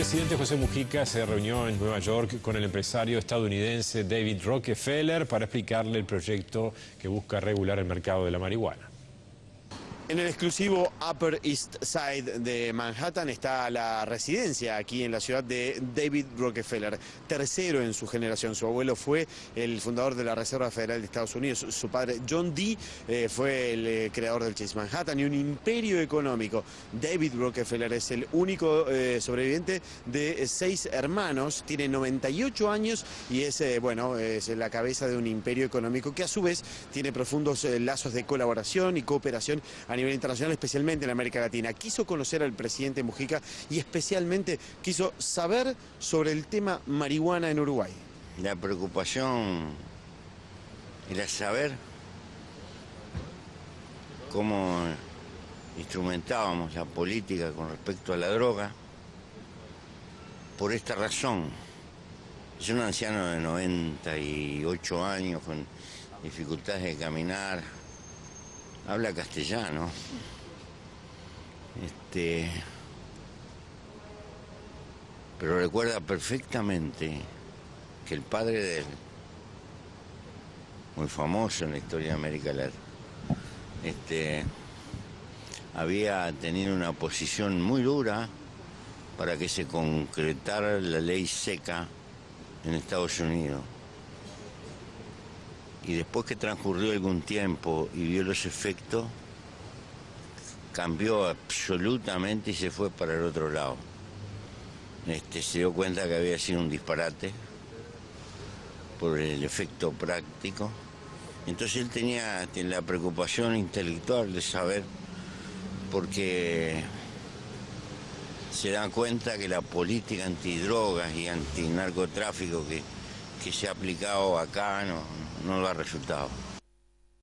presidente José Mujica se reunió en Nueva York con el empresario estadounidense David Rockefeller para explicarle el proyecto que busca regular el mercado de la marihuana. En el exclusivo Upper East Side de Manhattan está la residencia aquí en la ciudad de David Rockefeller, tercero en su generación. Su abuelo fue el fundador de la Reserva Federal de Estados Unidos. Su padre John Dee eh, fue el eh, creador del Chase Manhattan y un imperio económico. David Rockefeller es el único eh, sobreviviente de seis hermanos, tiene 98 años y es, bueno, es la cabeza de un imperio económico que a su vez tiene profundos lazos de colaboración y cooperación a nivel internacional, especialmente en América Latina. Quiso conocer al presidente Mujica y especialmente quiso saber sobre el tema marihuana en Uruguay. La preocupación era saber cómo instrumentábamos la política con respecto a la droga. Por esta razón, es un anciano de 98 años con dificultades de caminar, habla castellano. Este, pero recuerda perfectamente que el padre de él, muy famoso en la historia de América Latina, este, había tenido una posición muy dura para que se concretara la ley seca en Estados Unidos y después que transcurrió algún tiempo y vio los efectos, cambió absolutamente y se fue para el otro lado. Este, se dio cuenta que había sido un disparate por el efecto práctico. Entonces él tenía, tenía la preocupación intelectual de saber, porque se da cuenta que la política antidrogas y antinarcotráfico que, que se ha aplicado acá no, no lo ha resultado.